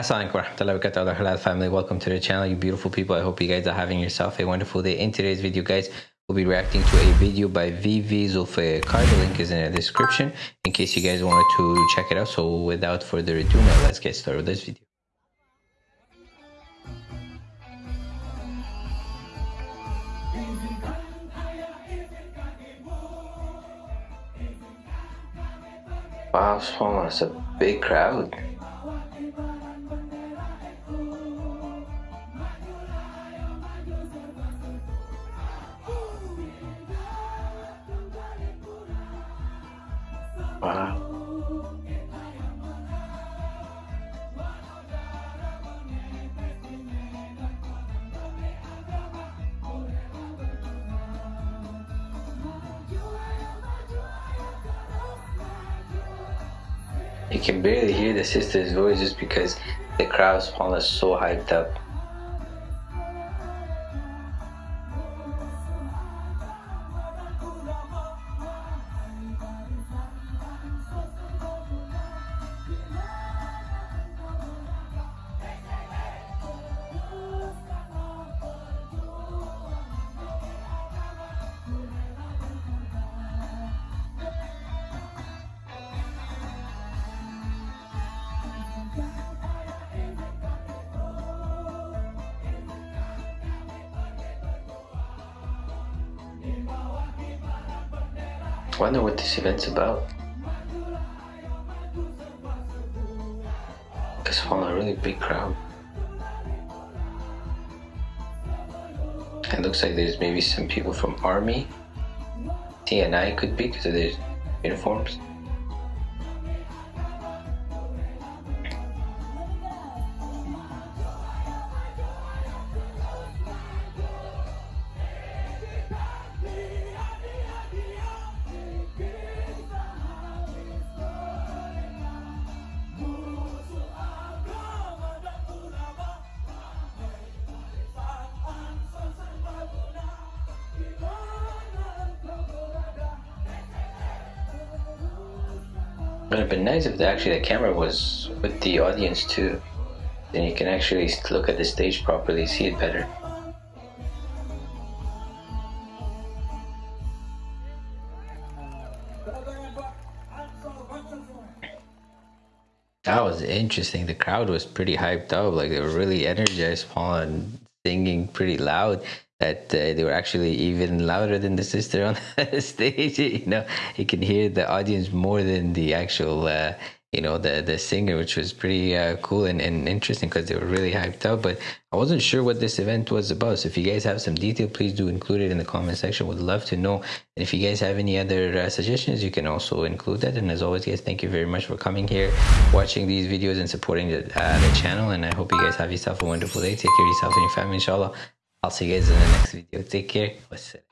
Assalamualaikum warahmatullahi wabarakatuh family. Welcome to the channel you beautiful people. I hope you guys are having yourself a wonderful day. In today's video guys we'll be reacting to a video by vv zulfikar the link is in the description in case you guys wanted to check it out. So without further ado now let's get started with this video. Wow, it's a big crowd. Wow. You can barely hear the sister's voice just because the crowd's crowd is so hyped up. Wonder what this event's about. Because from a really big crowd. It looks like there's maybe some people from army. TNI could be because of their uniforms. It would have been nice if the, actually the camera was with the audience too. Then you can actually look at the stage properly, see it better. That was interesting. The crowd was pretty hyped up. Like they were really energized, Paul, and singing pretty loud that uh, they were actually even louder than the sister on the stage. You know, you can hear the audience more than the actual, uh, you know, the the singer, which was pretty uh, cool and, and interesting because they were really hyped up. But I wasn't sure what this event was about. So if you guys have some detail, please do include it in the comment section. Would love to know. And if you guys have any other uh, suggestions, you can also include that. And as always, guys, thank you very much for coming here, watching these videos, and supporting the, uh, the channel. And I hope you guys have yourself a wonderful day. Take care of yourself and your family, inshallah. I'll see you guys in the next video. Take care. Wassalam.